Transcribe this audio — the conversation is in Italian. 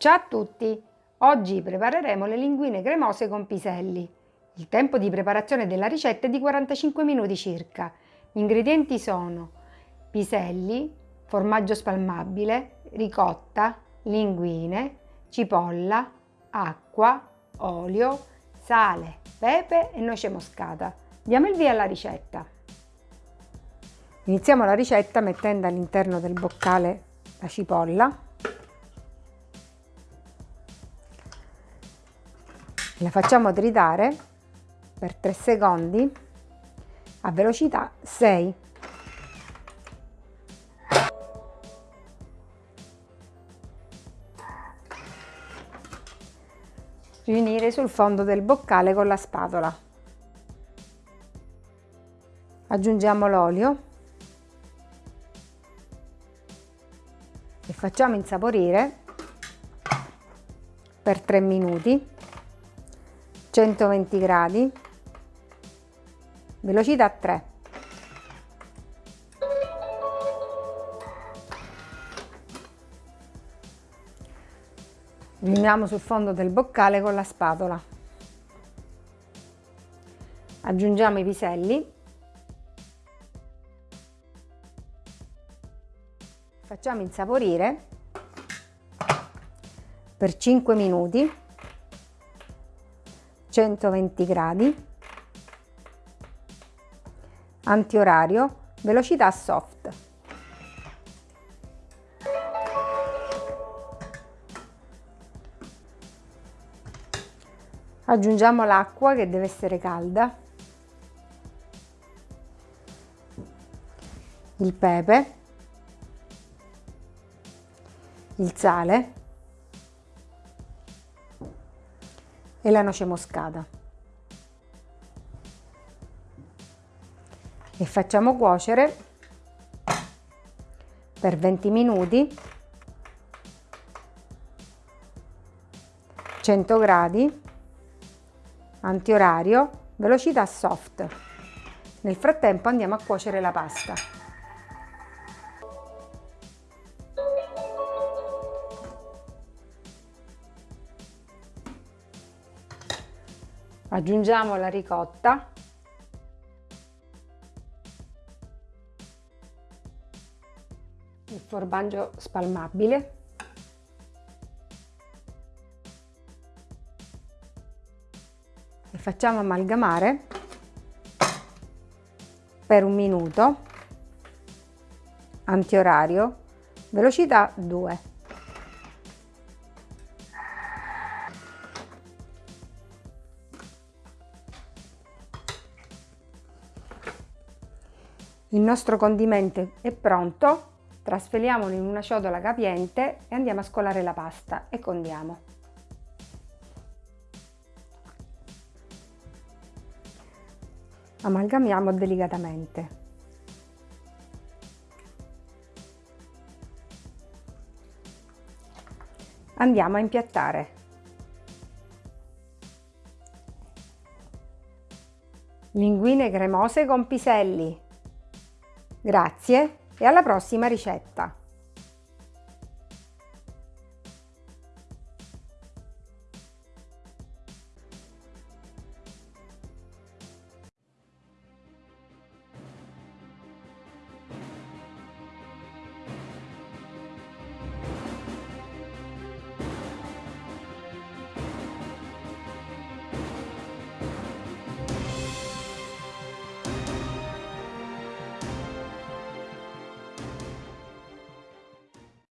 Ciao a tutti! Oggi prepareremo le linguine cremose con piselli. Il tempo di preparazione della ricetta è di 45 minuti circa. Gli ingredienti sono piselli, formaggio spalmabile, ricotta, linguine, cipolla, acqua, olio, sale, pepe e noce moscata. Diamo il via alla ricetta. Iniziamo la ricetta mettendo all'interno del boccale la cipolla la facciamo tritare per 3 secondi a velocità 6 riunire sul fondo del boccale con la spatola. Aggiungiamo l'olio e facciamo insaporire per 3 minuti 120 gradi, velocità 3. Riuniamo sul fondo del boccale con la spatola. Aggiungiamo i piselli. Facciamo insaporire per 5 minuti 120 gradi, antiorario, velocità soft. Aggiungiamo l'acqua che deve essere calda, il pepe, il sale e la noce moscata. E facciamo cuocere per 20 minuti 100 gradi antiorario velocità soft nel frattempo andiamo a cuocere la pasta aggiungiamo la ricotta. Il formaggio spalmabile. E facciamo amalgamare per un minuto. Antiorario. Velocità 2 Il nostro condimento è pronto, trasferiamolo in una ciotola capiente e andiamo a scolare la pasta e condiamo. Amalgamiamo delicatamente. Andiamo a impiattare. Linguine cremose con piselli. Grazie e alla prossima ricetta!